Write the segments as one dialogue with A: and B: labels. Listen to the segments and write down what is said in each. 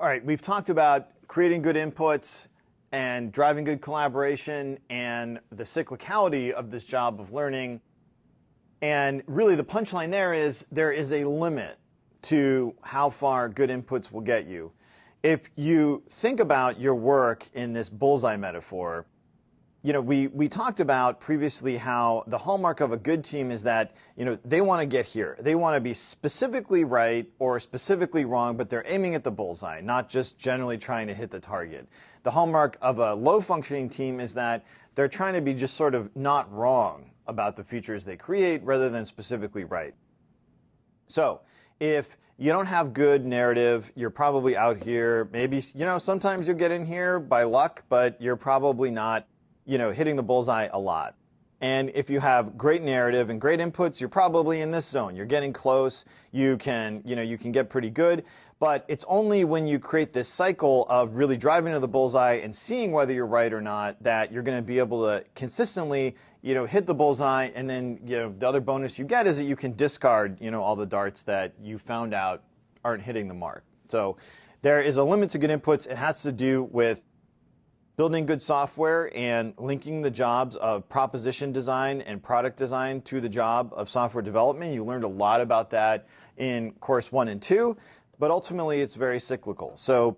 A: All right, we've talked about creating good inputs and driving good collaboration and the cyclicality of this job of learning. And really, the punchline there is there is a limit to how far good inputs will get you. If you think about your work in this bullseye metaphor, you know, we, we talked about previously how the hallmark of a good team is that, you know, they want to get here. They want to be specifically right or specifically wrong, but they're aiming at the bullseye, not just generally trying to hit the target. The hallmark of a low functioning team is that they're trying to be just sort of not wrong about the features they create rather than specifically right. So if you don't have good narrative, you're probably out here. Maybe, you know, sometimes you'll get in here by luck, but you're probably not you know, hitting the bullseye a lot. And if you have great narrative and great inputs, you're probably in this zone. You're getting close. You can, you know, you can get pretty good. But it's only when you create this cycle of really driving to the bullseye and seeing whether you're right or not that you're going to be able to consistently, you know, hit the bullseye. And then, you know, the other bonus you get is that you can discard, you know, all the darts that you found out aren't hitting the mark. So there is a limit to good inputs. It has to do with building good software and linking the jobs of proposition design and product design to the job of software development. You learned a lot about that in course one and two, but ultimately it's very cyclical. So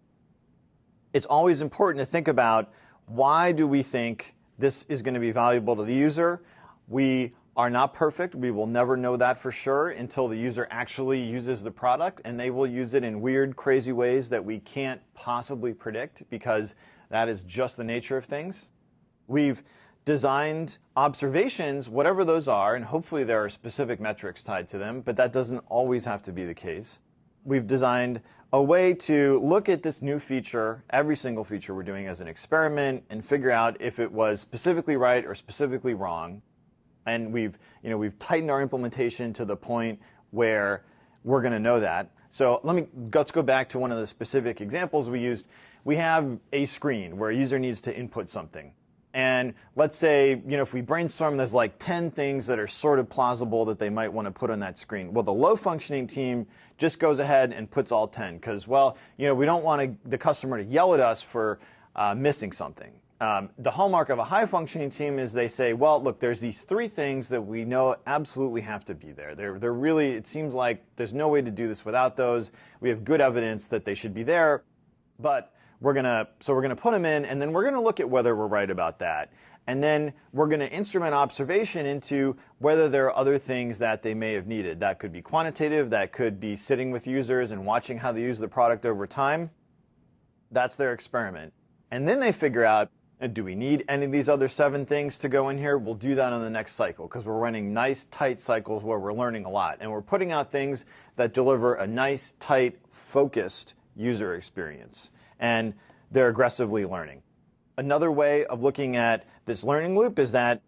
A: it's always important to think about why do we think this is going to be valuable to the user? We are not perfect. We will never know that for sure until the user actually uses the product and they will use it in weird, crazy ways that we can't possibly predict because that is just the nature of things. We've designed observations, whatever those are, and hopefully there are specific metrics tied to them, but that doesn't always have to be the case. We've designed a way to look at this new feature, every single feature we're doing as an experiment, and figure out if it was specifically right or specifically wrong. And we've, you know, we've tightened our implementation to the point where we're going to know that. So let me let's go back to one of the specific examples we used we have a screen where a user needs to input something. And let's say, you know, if we brainstorm, there's like 10 things that are sort of plausible that they might want to put on that screen. Well, the low functioning team just goes ahead and puts all 10 because, well, you know, we don't want the customer to yell at us for uh, missing something. Um, the hallmark of a high functioning team is they say, well, look, there's these three things that we know absolutely have to be there. They're, they're really, it seems like there's no way to do this without those. We have good evidence that they should be there. But we're gonna, so we're gonna put them in and then we're gonna look at whether we're right about that. And then we're gonna instrument observation into whether there are other things that they may have needed. That could be quantitative, that could be sitting with users and watching how they use the product over time. That's their experiment. And then they figure out, uh, do we need any of these other seven things to go in here? We'll do that on the next cycle because we're running nice, tight cycles where we're learning a lot. And we're putting out things that deliver a nice, tight, focused user experience and they're aggressively learning. Another way of looking at this learning loop is that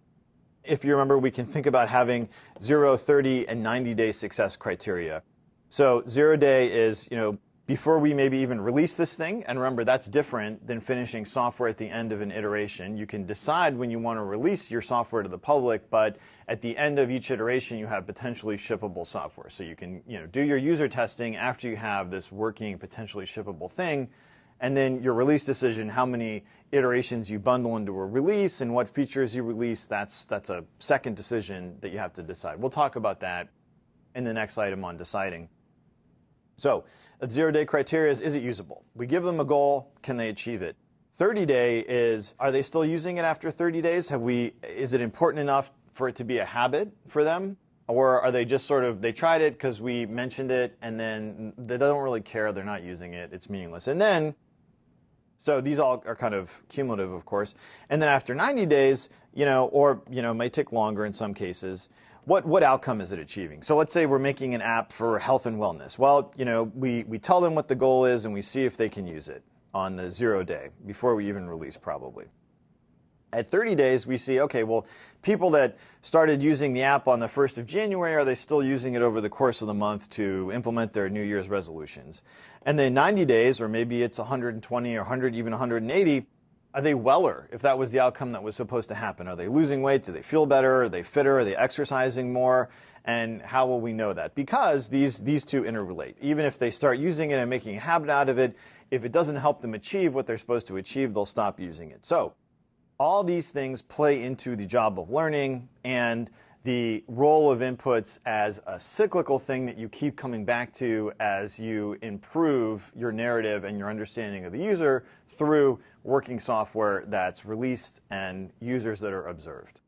A: if you remember, we can think about having 0, 30, and 90 day success criteria. So zero day is, you know, before we maybe even release this thing, and remember that's different than finishing software at the end of an iteration. You can decide when you want to release your software to the public, but at the end of each iteration you have potentially shippable software. So you can you know, do your user testing after you have this working potentially shippable thing, and then your release decision, how many iterations you bundle into a release and what features you release, that's, that's a second decision that you have to decide. We'll talk about that in the next item on deciding. So, a zero day criteria is, is it usable? We give them a goal, can they achieve it? 30 day is, are they still using it after 30 days? Have we, is it important enough for it to be a habit for them? Or are they just sort of, they tried it because we mentioned it and then they don't really care, they're not using it, it's meaningless. And then so these all are kind of cumulative, of course. And then after 90 days, you know, or, you know, may take longer in some cases, what, what outcome is it achieving? So let's say we're making an app for health and wellness. Well, you know, we, we tell them what the goal is and we see if they can use it on the zero day before we even release probably. At 30 days, we see, okay, well, people that started using the app on the 1st of January, are they still using it over the course of the month to implement their New Year's resolutions? And then 90 days, or maybe it's 120 or 100, even 180, are they weller if that was the outcome that was supposed to happen? Are they losing weight? Do they feel better? Are they fitter? Are they exercising more? And how will we know that? Because these, these two interrelate. Even if they start using it and making a habit out of it, if it doesn't help them achieve what they're supposed to achieve, they'll stop using it. So all these things play into the job of learning and the role of inputs as a cyclical thing that you keep coming back to as you improve your narrative and your understanding of the user through working software that's released and users that are observed.